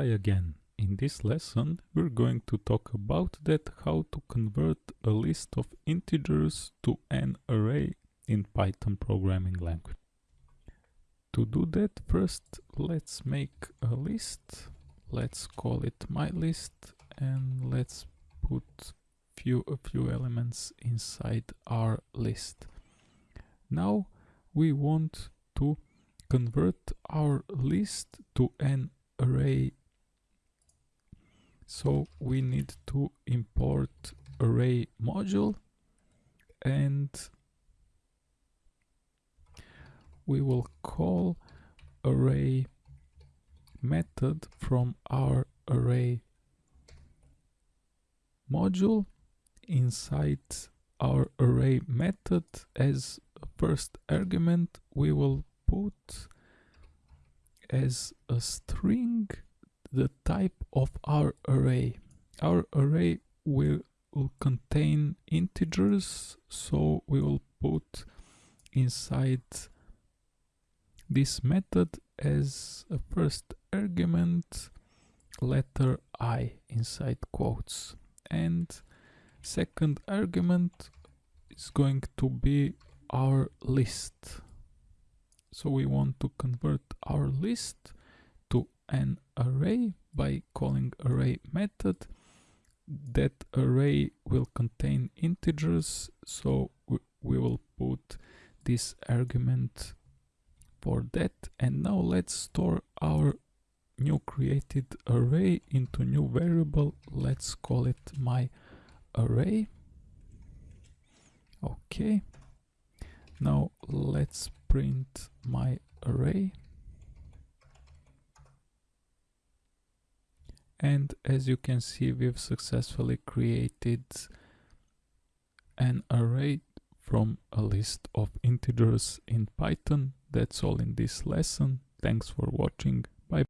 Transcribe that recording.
try again. In this lesson, we're going to talk about that how to convert a list of integers to an array in Python programming language. To do that, first let's make a list. Let's call it my list and let's put few a few elements inside our list. Now we want to convert our list to an array so we need to import array module and we will call array method from our array module inside our array method. As first argument we will put as a string the type of our array. Our array will, will contain integers, so we will put inside this method as a first argument letter i inside quotes and second argument is going to be our list so we want to convert our list an array by calling array method. That array will contain integers, so we will put this argument for that. And now let's store our new created array into new variable. Let's call it my array. Okay. Now let's print my array and as you can see we've successfully created an array from a list of integers in Python. That's all in this lesson. Thanks for watching.